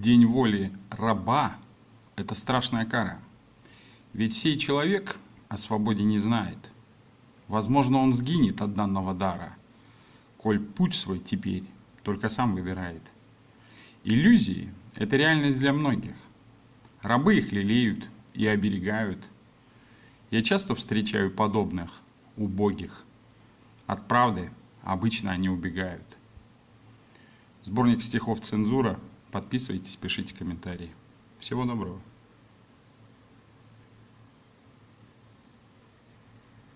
День воли раба – это страшная кара. Ведь сей человек о свободе не знает. Возможно, он сгинет от данного дара, коль путь свой теперь только сам выбирает. Иллюзии – это реальность для многих. Рабы их лелеют и оберегают. Я часто встречаю подобных, убогих. От правды обычно они убегают. Сборник стихов «Цензура» Подписывайтесь, пишите комментарии. Всего доброго.